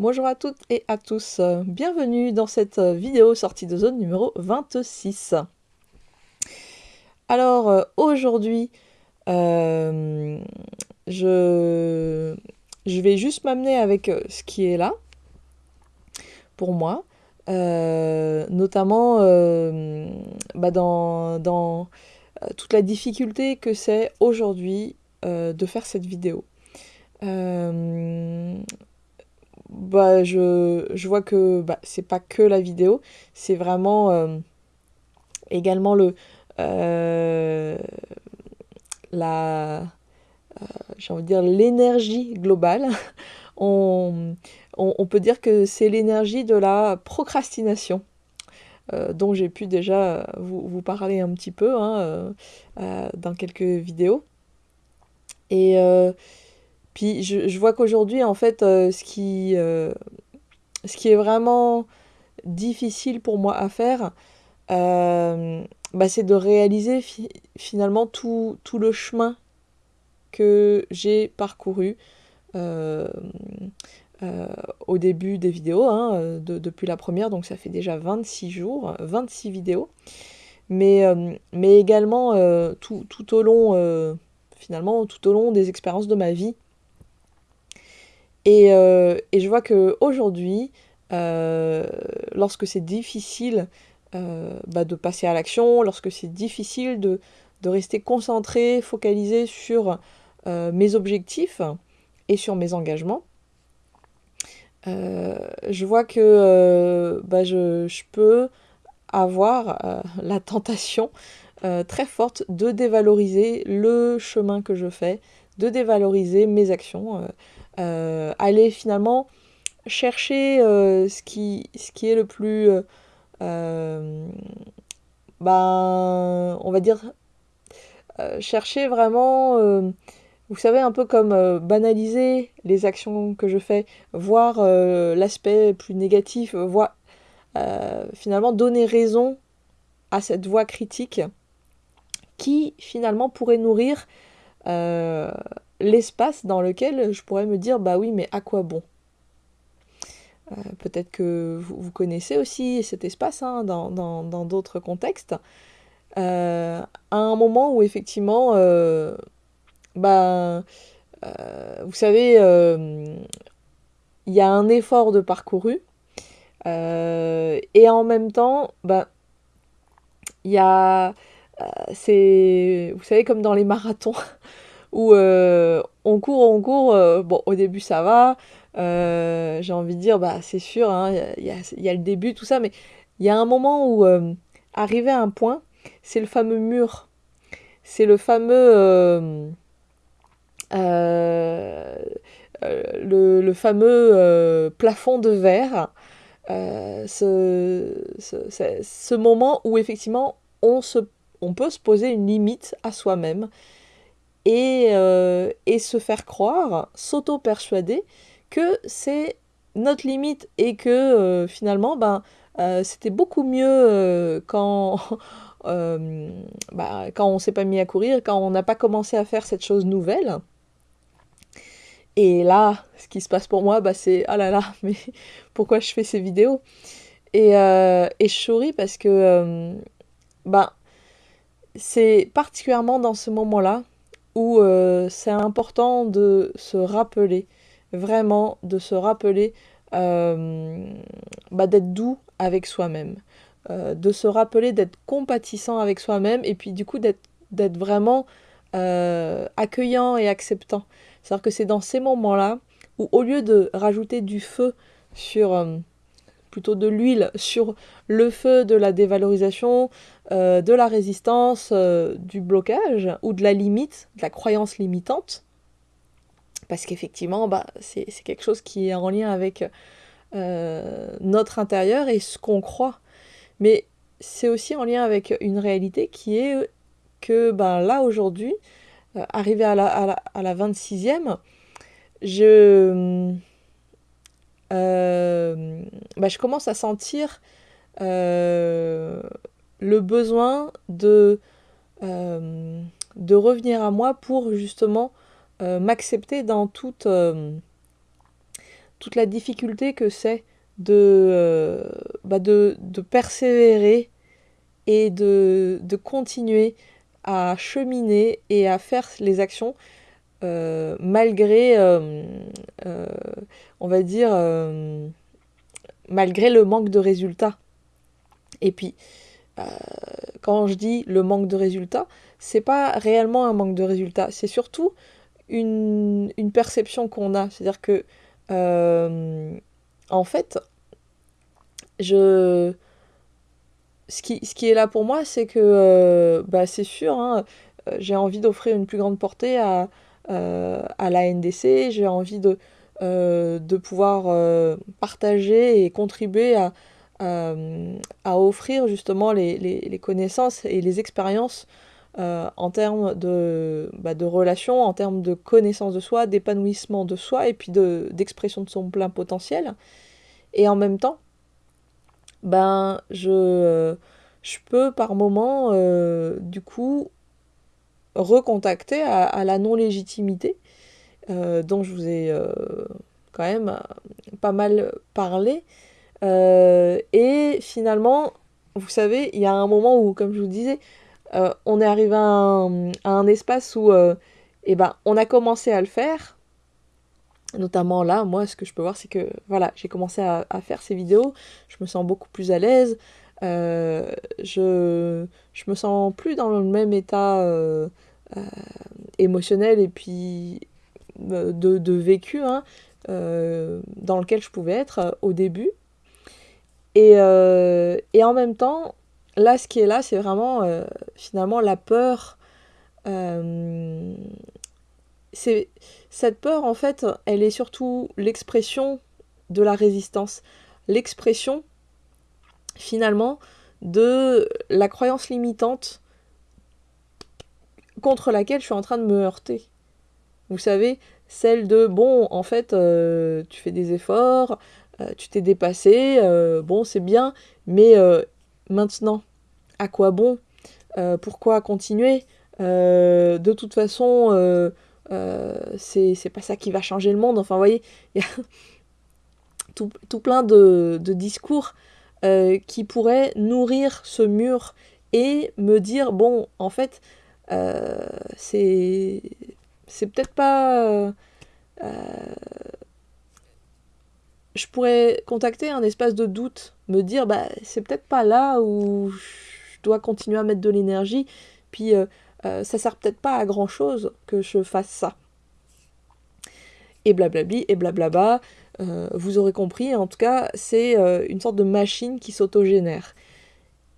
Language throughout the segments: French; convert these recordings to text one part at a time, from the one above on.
Bonjour à toutes et à tous, bienvenue dans cette vidéo sortie de zone numéro 26. Alors euh, aujourd'hui, euh, je, vais juste m'amener avec euh, ce qui est là pour moi, notamment bah, dans toute la difficulté que c'est aujourd'hui de faire cette vidéo bah, je, je, vois que bah, c'est pas que la vidéo, c'est vraiment euh, également le euh, la euh, j'ai envie de dire l'énergie globale. on, on, on, peut dire que c'est l'énergie de la procrastination. dont j'ai pu déjà vous, vous, parler un petit peu hein, dans quelques vidéos. Et, puis je, vois qu'aujourd'hui, en fait, euh, ce, qui, euh, ce qui est vraiment difficile pour moi à faire, euh, bah, c'est de réaliser finalement tout, tout, le chemin que j'ai parcouru au début des vidéos, hein, depuis la première, donc ça fait déjà 26 jours, 26 vidéos, mais, mais également tout, tout, au long, finalement, tout au long des expériences de ma vie. Et, euh, et je vois qu'aujourd'hui, euh, lorsque c'est difficile euh, bah, de passer à l'action, lorsque c'est difficile de, rester concentré, focalisé sur mes objectifs et sur mes engagements, je vois que bah, je, peux avoir la tentation très forte de dévaloriser le chemin que je fais, de dévaloriser mes actions. Euh, aller finalement chercher euh, ce, qui, est le plus, euh, ben, on va dire, chercher vraiment vous savez, un peu comme banaliser les actions que je fais, voir l'aspect plus négatif, voir finalement donner raison à cette voix critique qui finalement pourrait nourrir l'espace dans lequel je pourrais me dire bah oui mais à quoi bon? Euh, Peut-être que vous, connaissez aussi cet espace hein, dans d'autres contextes. Euh, à un moment où effectivement, euh, bah, vous savez, il y a un effort de parcouru et en même temps, bah, il y a, c'est, vous savez, comme dans les marathons. où euh, on court, on court, euh, au début ça va, euh, j'ai envie de dire bah c'est sûr, hein, il y, a, y, a, le début, tout ça, mais il y a un moment où arriver à un point, c'est le fameux mur, c'est le fameux plafond de verre, ce, moment où effectivement on, se, on peut se poser une limite à soi-même et, euh, et se faire croire, s'auto-persuader que c'est notre limite et que euh, finalement ben, euh, c'était beaucoup mieux quand, bah, quand on s'est pas mis à courir, quand on n'a pas commencé à faire cette chose nouvelle. Et là, ce qui se passe pour moi, bah, c'est ah là là, mais pourquoi je fais ces vidéos? Et, et, je souris parce que ben, c'est particulièrement dans ce moment-là où euh, c'est important de se rappeler, vraiment de se rappeler euh, bah, d'être doux avec soi-même, euh, de se rappeler d'être compatissant avec soi-même et puis du coup d'être vraiment accueillant et acceptant. C'est-à-dire que c'est dans ces moments-là où au lieu de rajouter du feu sur plutôt de l'huile sur le feu de la dévalorisation, euh, de la résistance, euh, du blocage ou de la limite, de la croyance limitante. Parce qu'effectivement, bah, c'est quelque chose qui est en lien avec euh, notre intérieur et ce qu'on croit. Mais c'est aussi en lien avec une réalité qui est que ben, là aujourd'hui, arrivé à la, à la, à la 26e, je bah, je commence à sentir euh, le besoin de, euh, de revenir à moi pour justement m'accepter dans toute toute la difficulté que c'est de, euh, bah de, de, persévérer et de, de, continuer à cheminer et à faire les actions euh, malgré, euh, euh, on va dire, euh, malgré le manque de résultats. Et puis, quand je dis le manque de résultats, c'est pas réellement un manque de résultats, c'est surtout une, perception qu'on a. C'est-à-dire que, euh, en fait, je... Ce qui, est là pour moi, c'est que, euh, bah, c'est sûr, hein, j'ai envie d'offrir une plus grande portée à, euh, à la NDC, j'ai envie de, de pouvoir partager et contribuer à, à offrir justement les, les, connaissances et les expériences euh, en termes de, bah, de relations, en termes de connaissance de soi, d'épanouissement de soi et puis d'expression de, son plein potentiel. Et en même temps, ben, je, je peux par moment, euh, du coup, recontacter à, la non-légitimité, euh, dont je vous ai euh, quand même pas mal parlé. Euh, et finalement, vous savez, il y a un moment où, comme je vous disais, euh, on est arrivé à un, espace où euh, eh ben, on a commencé à le faire. Notamment là, moi, ce que je peux voir, c'est que voilà, j'ai commencé à, faire ces vidéos. Je me sens beaucoup plus à l'aise. Euh, je, je me sens plus dans le même état euh, euh, émotionnel et puis de, de vécu hein, dans lequel je pouvais être au début. Et, et en même temps, là, ce qui est là, c'est vraiment euh, finalement la peur. Euh, c'est cette peur, en fait, elle est surtout l'expression de la résistance, l'expression finalement de la croyance limitante contre laquelle je suis en train de me heurter. Vous savez, celle de bon, en fait, euh, tu fais des efforts, euh, tu t'es dépassé, euh, bon, c'est bien, mais maintenant, à quoi bon Pourquoi continuer De toute façon, c'est pas ça qui va changer le monde. Enfin, vous voyez, il y a tout, tout plein de, de discours qui pourraient nourrir ce mur et me dire, bon, en fait, c'est c'est peut-être pas... je pourrais contacter un espace de doute, me dire, bah, c'est peut-être pas là où je dois continuer à mettre de l'énergie, puis euh, euh, ça sert peut-être pas à grand chose que je fasse ça. Et blablabli, et blablabla, euh, vous aurez compris, en tout cas, c'est euh, une sorte de machine qui s'autogénère.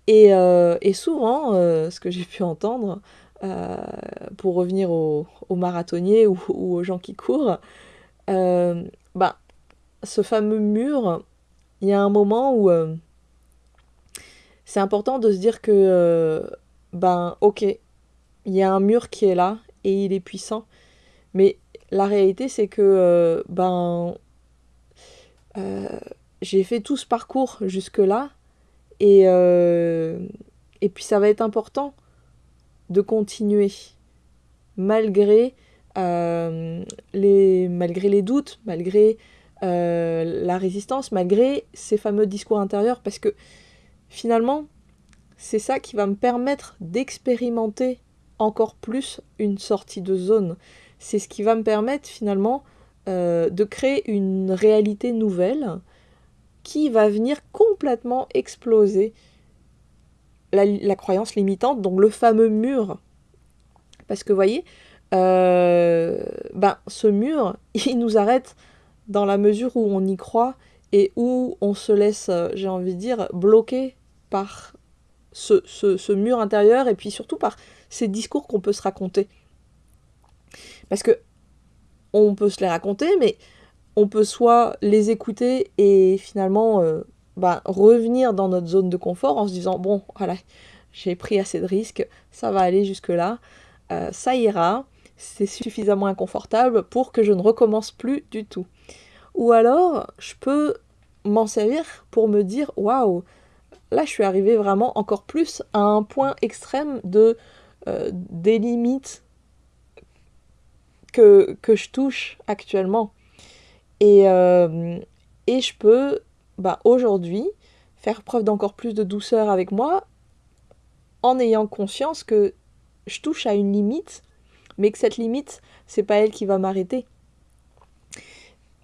Et, euh, et, souvent, ce que j'ai pu entendre, pour revenir aux, aux marathoniers ou, aux gens qui courent, bah, ce fameux mur, il y a un moment où c'est important de se dire que, euh, ben, ok, il y a un mur qui est là et il est puissant, mais la réalité c'est que, euh, ben, euh, j'ai fait tout ce parcours jusque-là et, euh, et puis ça va être important de continuer malgré, euh, les, malgré les doutes, malgré la résistance, malgré ces fameux discours intérieurs parce que Finalement, c'est ça qui va me permettre d'expérimenter encore plus une sortie de zone. C'est ce qui va me permettre finalement euh, de créer une réalité nouvelle qui va venir complètement exploser la, croyance limitante, donc le fameux mur. Parce que vous voyez, euh, ben, ce mur, il nous arrête dans la mesure où on y croit et où on se laisse, j'ai envie de dire, bloquer par ce, mur intérieur et puis surtout par ces discours qu'on peut se raconter. Parce que on peut se les raconter, mais on peut soit les écouter et finalement euh, bah, revenir dans notre zone de confort en se disant bon voilà j'ai pris assez de risques, ça va aller jusque là, euh, ça ira, c'est suffisamment inconfortable pour que je ne recommence plus du tout. Ou alors je peux m'en servir pour me dire waouh là je suis arrivée vraiment encore plus à un point extrême de euh, des limites que, que je touche actuellement. Et, et je peux bah, aujourd'hui faire preuve d'encore plus de douceur avec moi en ayant conscience que je touche à une limite, mais que cette limite, c'est pas elle qui va m'arrêter.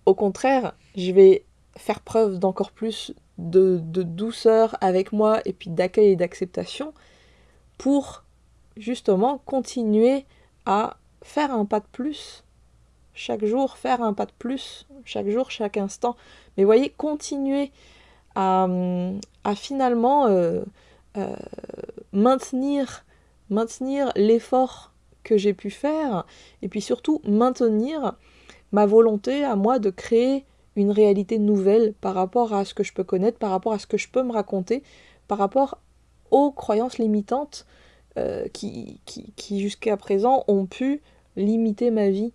Au contraire, je vais faire preuve d'encore plus de, douceur avec moi et puis d'accueil et d'acceptation pour justement continuer à faire un pas de plus. Chaque jour, faire un pas de plus. Chaque jour, chaque instant. Mais voyez, continuer à, finalement euh, euh, maintenir, maintenir l'effort que j'ai pu faire et puis surtout maintenir ma volonté à moi de créer une réalité nouvelle par rapport à ce que je peux connaître, par rapport à ce que je peux me raconter, par rapport aux croyances limitantes euh, qui, qui, jusqu'à présent ont pu limiter ma vie.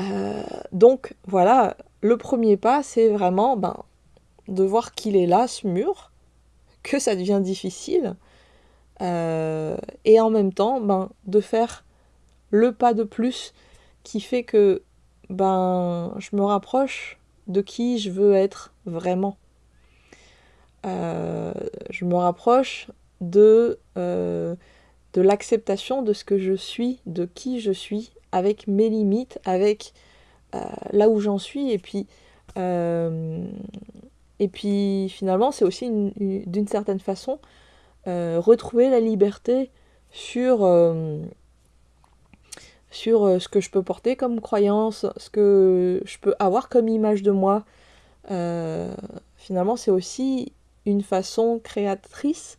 Euh, donc voilà, le premier pas, c'est vraiment ben, de voir qu'il est là, ce mur, que ça devient difficile, euh, et en même temps ben, de faire le pas de plus qui fait que ben, je me rapproche de qui je veux être vraiment. Euh, je me rapproche de, de l'acceptation de ce que je suis, de qui je suis, avec mes limites, avec euh, là où j'en suis, et puis, et puis finalement c'est aussi d'une certaine façon retrouver la liberté sur sur euh, ce que je peux porter comme croyance, ce que je peux avoir comme image de moi. Euh, finalement, c'est aussi une façon créatrice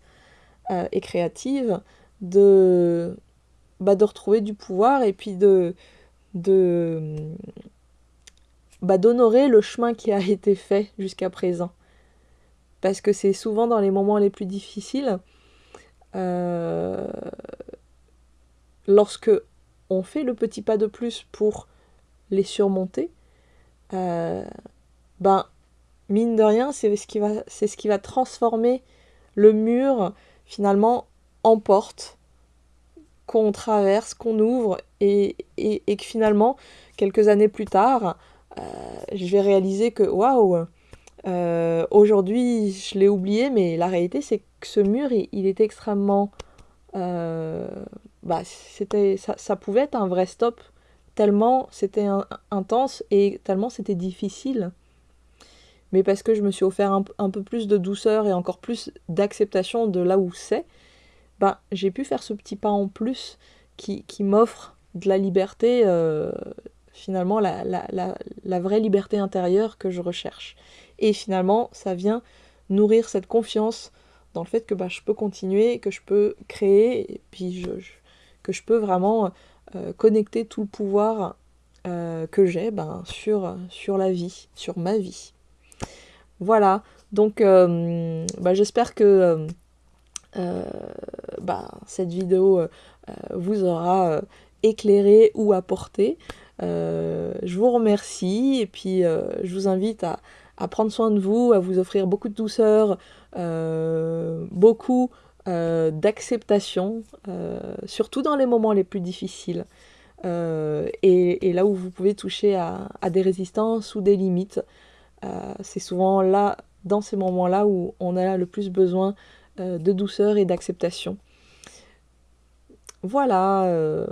euh, et créative de, bah, de retrouver du pouvoir et puis de, bah, d'honorer le chemin qui a été fait jusqu'à présent. Parce que c'est souvent dans les moments les plus difficiles, lorsque on fait le petit pas de plus pour les surmonter, euh, ben, mine de rien, c'est ce, qui va, c'est ce qui va transformer le mur finalement en porte qu'on traverse, qu'on ouvre et, que finalement, quelques années plus tard, euh, je vais réaliser que waouh, euh, aujourd'hui je l'ai oublié, mais la réalité c'est que ce mur il, il est extrêmement bah, c'était, ça, pouvait être un vrai stop, tellement c'était intense et tellement c'était difficile. Mais parce que je me suis offert un, peu plus de douceur et encore plus d'acceptation de là où c'est, bah, j'ai pu faire ce petit pas en plus qui, m'offre de la liberté, euh, finalement la, la, vraie liberté intérieure que je recherche. Et finalement, ça vient nourrir cette confiance dans le fait que bah, je peux continuer, que je peux créer, et puis je que je peux vraiment euh, connecter tout le pouvoir euh, que j'ai ben, sur, sur la vie, sur ma vie. Voilà, donc bah, j'espère que bah, cette vidéo vous aura éclairé ou apporté. je vous remercie et puis je vous invite à, prendre soin de vous, à vous offrir beaucoup de douceur, beaucoup euh, d'acceptation, euh, surtout dans les moments les plus difficiles. Euh, et, là où vous pouvez toucher à, des résistances ou des limites. c'est souvent là, dans ces moments-là, où on a le plus besoin de douceur et d'acceptation. Voilà.